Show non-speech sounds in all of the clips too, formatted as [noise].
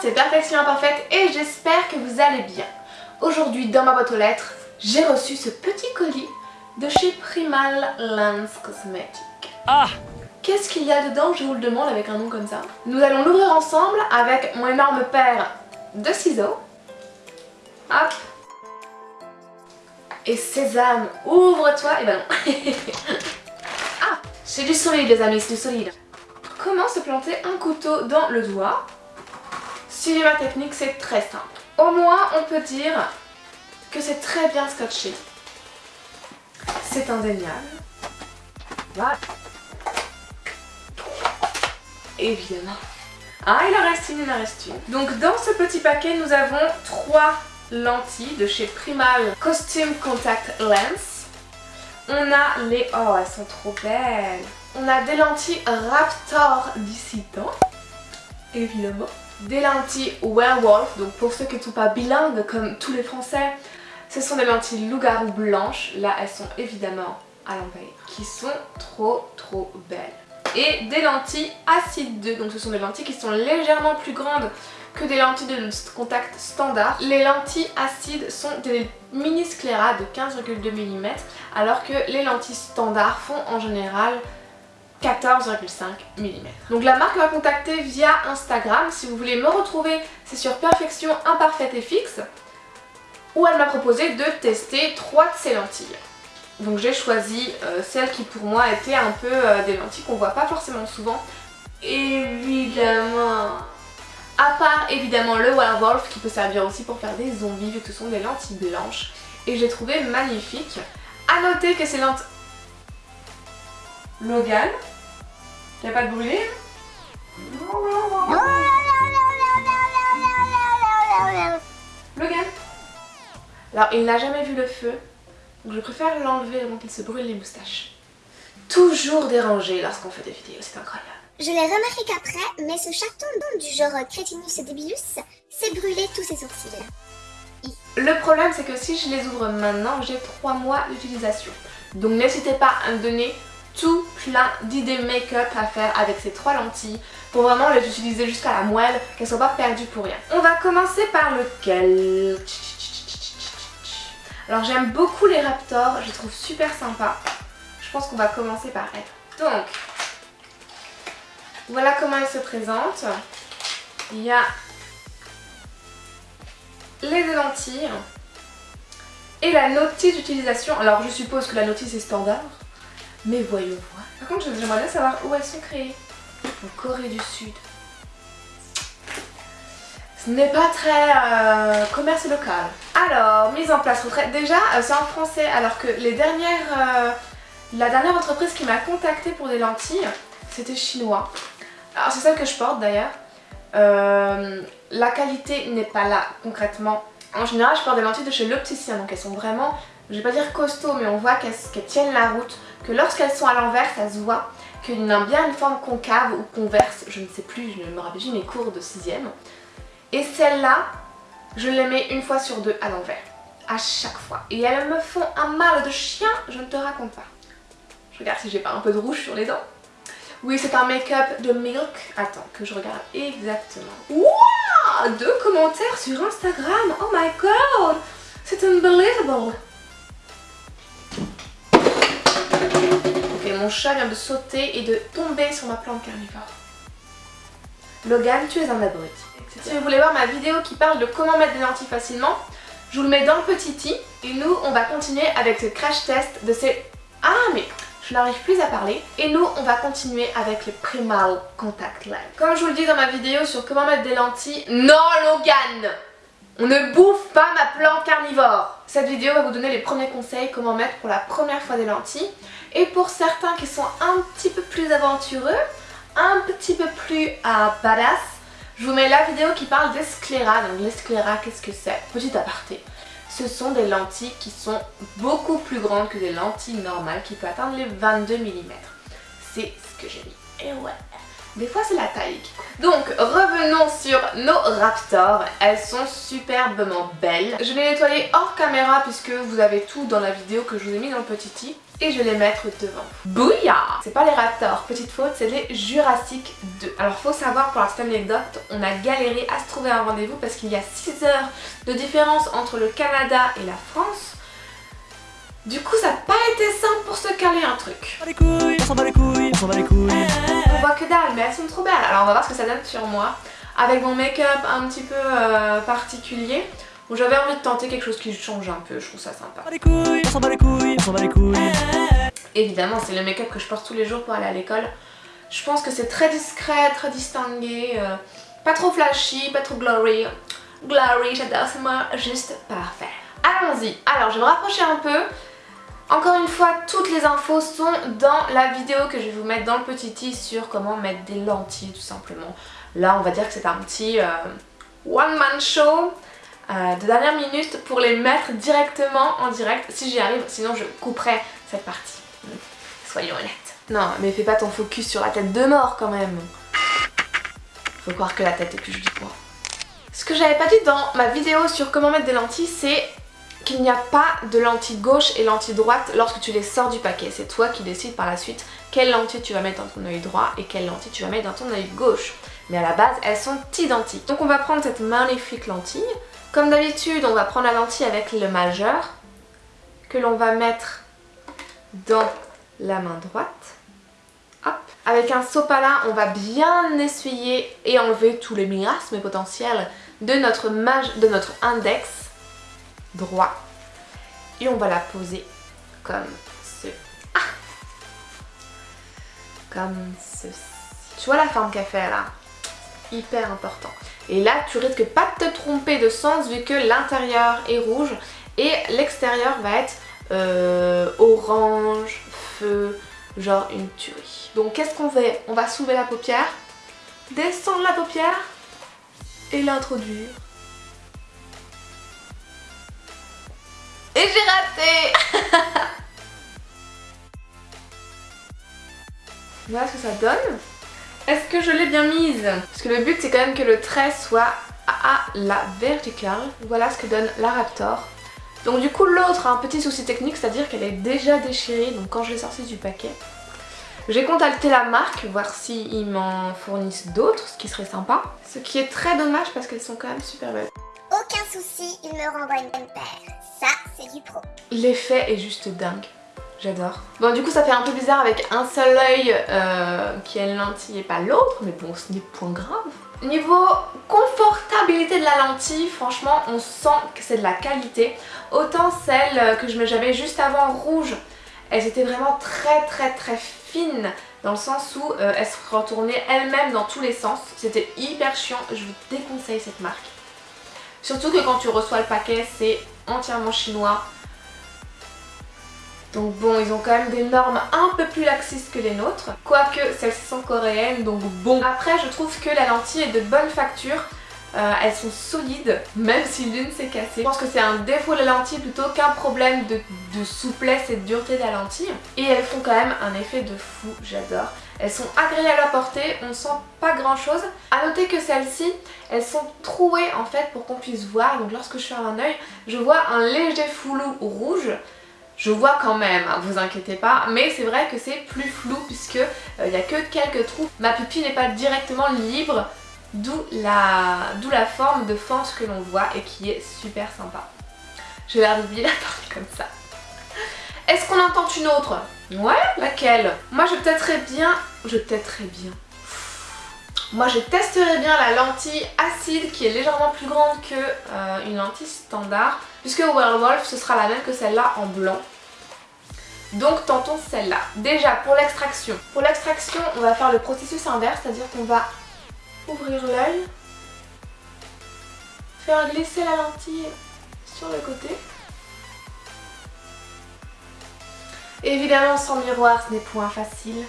c'est Perfection Imparfaite et j'espère que vous allez bien. Aujourd'hui dans ma boîte aux lettres, j'ai reçu ce petit colis de chez Primal Lens Cosmetics. Ah Qu'est-ce qu'il y a dedans? Je vous le demande avec un nom comme ça. Nous allons l'ouvrir ensemble avec mon énorme paire de ciseaux. Hop Et Sésame, ouvre-toi Et ben non [laughs] Ah C'est du solide les amis, c'est du solide. Comment se planter un couteau dans le doigt? Suivez ma technique, c'est très simple. Au moins, on peut dire que c'est très bien scotché. C'est indéniable. Voilà. Évidemment. Ah, il en reste une, il en reste une. Donc dans ce petit paquet, nous avons trois lentilles de chez Primal Costume Contact Lens. On a les... Oh, elles sont trop belles On a des lentilles Raptor Dissident, évidemment. Des lentilles Werewolf, donc pour ceux qui ne sont pas bilingues comme tous les français, ce sont des lentilles loup-garou blanches. Là, elles sont évidemment à l'envers, qui sont trop trop belles. Et des lentilles Acide 2, donc ce sont des lentilles qui sont légèrement plus grandes que des lentilles de contact standard. Les lentilles acides sont des mini scléras de 15,2 mm alors que les lentilles standards font en général 14,5 mm. Donc la marque m'a contacté via Instagram. Si vous voulez me retrouver, c'est sur Perfection Imparfaite et Fixe. Où elle m'a proposé de tester trois de ces lentilles. Donc j'ai choisi euh, celles qui pour moi étaient un peu euh, des lentilles qu'on voit pas forcément souvent. Évidemment à part évidemment le Werewolf qui peut servir aussi pour faire des zombies vu que ce sont des lentilles blanches. Et j'ai trouvé magnifique. A noter que ces lentilles... Logan Il a pas de brûlé Logan Alors il n'a jamais vu le feu, donc je préfère l'enlever avant qu'il se brûle les moustaches. Toujours dérangé lorsqu'on fait des vidéos, c'est incroyable. Je l'ai remarqué qu'après, mais ce chaton du genre Crétinus débilus s'est brûlé tous ses sourcils. Le problème c'est que si je les ouvre maintenant, j'ai 3 mois d'utilisation. Donc n'hésitez pas à me donner tout plein d'idées make-up à faire avec ces trois lentilles pour vraiment les utiliser jusqu'à la moelle, qu'elles soient pas perdues pour rien. On va commencer par lequel? Alors j'aime beaucoup les Raptors, je les trouve super sympas. Je pense qu'on va commencer par elle. Donc, voilà comment elle se présente. Il y a les deux lentilles et la notice d'utilisation. Alors je suppose que la notice est standard, mais voyons voir. Par contre j'aimerais bien savoir où elles sont créées. En Corée du Sud. Ce n'est pas très euh, commerce local. Alors, mise en place retraite. Déjà, euh, c'est en français, alors que les dernières, euh, la dernière entreprise qui m'a contacté pour des lentilles, c'était chinois. Alors c'est celle que je porte d'ailleurs. La qualité n'est pas là concrètement. En général je porte des lentilles de chez l'opticien donc elles sont vraiment, je vais pas dire costaud mais on voit qu'elles tiennent la route. Que lorsqu'elles sont à l'envers ça se voit y a bien une forme concave ou converse, je ne sais plus, je ne me rappelle plus mes cours de 6ème. Et celle-là, je les mets une fois sur deux à l'envers, à chaque fois. Et elles me font un mal de chien, je ne te raconte pas. Je regarde si j'ai pas un peu de rouge sur les dents. Oui, c'est un make-up de Milk. Attends, que je regarde exactement. Wouah Deux commentaires sur Instagram. Oh my god C'est unbelievable Ok, mon chat vient de sauter et de tomber sur ma plante carnivore. Logan, tu es un abruti. Si vous voulez voir ma vidéo qui parle de comment mettre des lentilles facilement, je vous le mets dans le petit i. Et nous, on va continuer avec ce crash test de ces... Ah, mais je n'arrive plus à parler. Et nous, on va continuer avec les Primal Contact Lens. Comme je vous le dis dans ma vidéo sur comment mettre des lentilles, non Logan On ne bouffe pas ma plante carnivore Cette vidéo va vous donner les premiers conseils comment mettre pour la première fois des lentilles. Et pour certains qui sont un petit peu plus aventureux, un petit peu plus euh, badass, je vous mets la vidéo qui parle des scléras. Donc les scléras, qu'est-ce que c'est? Petit aparté ce sont des lentilles qui sont beaucoup plus grandes que des lentilles normales qui peuvent atteindre les 22 mm. C'est ce que j'ai mis. Et ouais, Des fois c'est la taille qui compte. Donc revenons sur nos Raptors. Elles sont superbement belles. Je vais les nettoyer hors caméra puisque vous avez tout dans la vidéo que je vous ai mis dans le petit i. Et je vais les mettre devant. Bouillard C'est pas les Raptors, petite faute, c'est les Jurassic 2. Alors faut savoir pour la petite anecdote, on a galéré à se trouver un rendez-vous parce qu'il y a 6 heures de différence entre le Canada et la France. Du coup ça n'a pas été simple pour se caler un truc. On les couilles, on s'en bat les couilles, on s'en bat les couilles. Voit que dalle, mais elles sont trop belles. Alors on va voir ce que ça donne sur moi. Avec mon make-up un petit peu euh, particulier. Où j'avais envie de tenter quelque chose qui change un peu, je trouve ça sympa. On les couilles, on s'en bat les couilles, on s'en bat les couilles. Évidemment, c'est le make-up que je porte tous les jours pour aller à l'école. Je pense que c'est très discret, très distingué. euh, pas trop flashy, pas trop glory. Glory, j'adore, c'est moi juste parfait. Allons-y. Alors, je vais me rapprocher un peu. Encore une fois, toutes les infos sont dans la vidéo que je vais vous mettre dans le petit i sur comment mettre des lentilles tout simplement. Là, on va dire que c'est un petit euh, one-man show euh, de dernière minute pour les mettre directement en direct si j'y arrive, sinon je couperai cette partie. Soyons honnêtes. Non, mais fais pas ton focus sur la tête de mort quand même. Faut croire que la tête est plus jolie que moi. Ce que j'avais pas dit dans ma vidéo sur comment mettre des lentilles, c'est qu'il n'y a pas de lentille gauche et lentille droite lorsque tu les sors du paquet. C'est toi qui décides par la suite quelle lentille tu vas mettre dans ton œil droit et quelle lentille tu vas mettre dans ton œil gauche. Mais à la base, elles sont identiques. Donc on va prendre cette magnifique lentille. Comme d'habitude, on va prendre la lentille avec le majeur que l'on va mettre dans la main droite. Hop. Avec un sopalin, on va bien essuyer et enlever tous les miasmes potentiels de notre, de notre index droit. Et on va la poser comme ce. Ah comme ceci. Tu vois la forme qu'elle fait là? Hyper important. Et là, tu risques pas de te tromper de sens vu que l'intérieur est rouge et l'extérieur va être euh, orange, feu, genre une tuerie. Donc qu'est-ce qu'on fait? On va soulever la paupière, descendre la paupière et l'introduire. Et j'ai raté [laughs] Voilà ce que ça donne. Est-ce que je l'ai bien mise? Parce que le but c'est quand même que le trait soit à la verticale. Voilà ce que donne la Raptor. Donc du coup l'autre a un petit souci technique, c'est-à-dire qu'elle est déjà déchirée, donc quand je l'ai sortie du paquet. J'ai contacté la marque, voir s'ils m'en fournissent d'autres, ce qui serait sympa. Ce qui est très dommage parce qu'elles sont quand même super belles. Aucun souci, il me renvoie une paire. Ça, c'est du pro. L'effet est juste dingue. J'adore. Bon du coup ça fait un peu bizarre avec un seul œil euh, qui a une lentille et pas l'autre, mais bon ce n'est point grave. Niveau confortabilité de la lentille, franchement on sent que c'est de la qualité. Autant celle que j'avais juste avant rouge, elles étaient vraiment très très très fines dans le sens où euh, elles se retournaient elles-mêmes dans tous les sens. C'était hyper chiant, je vous déconseille cette marque. Surtout que quand tu reçois le paquet, c'est entièrement chinois. Donc bon, ils ont quand même des normes un peu plus laxistes que les nôtres. Quoique celles-ci sont coréennes, donc bon. Après, je trouve que la lentille est de bonne facture. Euh, elles sont solides, même si l'une s'est cassée. Je pense que c'est un défaut de la lentille plutôt qu'un problème de, souplesse et de dureté de la lentille. Et elles font quand même un effet de fou, j'adore. Elles sont agréables à porter, on sent pas grand chose. A noter que celles-ci, elles sont trouées en fait pour qu'on puisse voir. Donc lorsque je ferme un œil, je vois un léger flou rouge. Je vois quand même, hein, vous inquiétez pas, mais c'est vrai que c'est plus flou puisque il n'y a que quelques trous. Ma pupille n'est pas directement libre, d'où la, forme de fente que l'on voit et qui est super sympa. Je vais oublier la [laughs] comme ça. Est-ce qu'on entend une autre? Ouais, laquelle? Moi je testerais bien, je testerais bien. Moi je testerais bien la lentille acide qui est légèrement plus grande que euh, une lentille standard puisque Werewolf ce sera la même que celle-là en blanc. Donc tentons celle-là. Déjà pour l'extraction. Pour l'extraction on va faire le processus inverse, c'est-à-dire qu'on va ouvrir l'œil, faire glisser la lentille sur le côté. Évidemment sans miroir ce n'est point facile.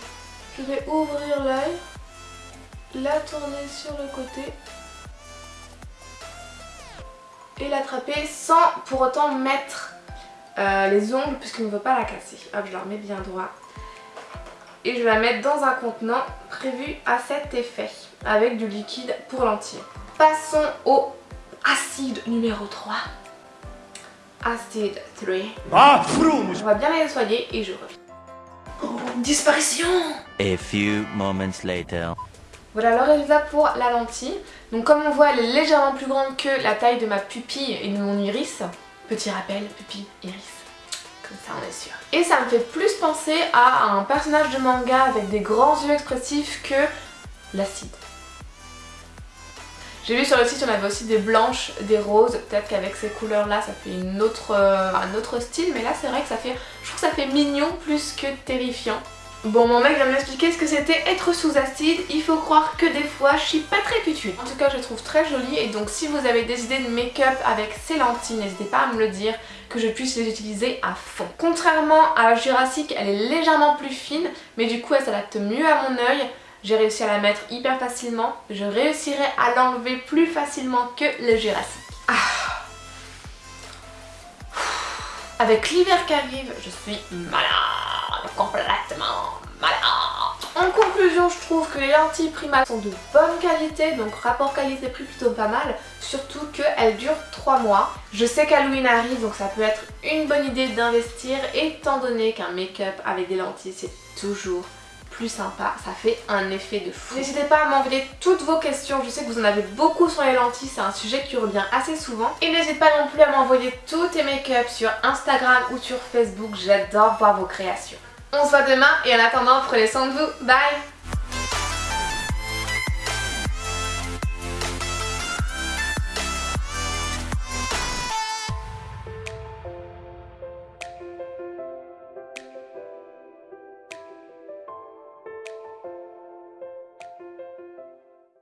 Je vais ouvrir l'œil, la tourner sur le côté et l'attraper sans pour autant mettre euh, les ongles puisqu'on ne veut pas la casser. Hop, je la remets bien droit. et je vais la mettre dans un contenant prévu à cet effet avec du liquide pour lentilles. Passons au acide numéro 3. Acide 3. Ah, On va bien les nettoyer et je reviens. Oh, disparition A few moments later. Voilà le résultat pour la lentille. Donc comme on voit, elle est légèrement plus grande que la taille de ma pupille et de mon iris. Petit rappel, pupille, iris. Comme ça on est sûr. Et ça me fait plus penser à un personnage de manga avec des grands yeux expressifs que l'acide. J'ai vu sur le site on avait aussi des blanches, des roses, peut-être qu'avec ces couleurs là ça fait euh, un autre style mais là c'est vrai que ça fait, je trouve que ça fait mignon plus que terrifiant. Bon mon mec vient m'expliquer ce que c'était être sous acide, il faut croire que des fois je suis pas très putude. En tout cas je trouve très jolies et donc si vous avez des idées de make-up avec ces lentilles n'hésitez pas à me le dire que je puisse les utiliser à fond. Contrairement à Jurassic elle est légèrement plus fine mais du coup elle s'adapte mieux à mon œil. J'ai réussi à la mettre hyper facilement. Je réussirai à l'enlever plus facilement que le Jurassic. Ah. Avec l'hiver qui arrive, je suis malade, complètement malade. En conclusion, je trouve que les lentilles Prima sont de bonne qualité, donc rapport qualité-prix plutôt pas mal, surtout qu'elles durent 3 mois. Je sais qu'Halloween arrive, donc ça peut être une bonne idée d'investir, étant donné qu'un make-up avec des lentilles, c'est toujours plus sympa, ça fait un effet de fou. N'hésitez pas à m'envoyer toutes vos questions, je sais que vous en avez beaucoup sur les lentilles, c'est un sujet qui revient assez souvent. Et n'hésitez pas non plus à m'envoyer tous tes make-up sur Instagram ou sur Facebook, j'adore voir vos créations. On se voit demain et en attendant, prenez soin de vous, bye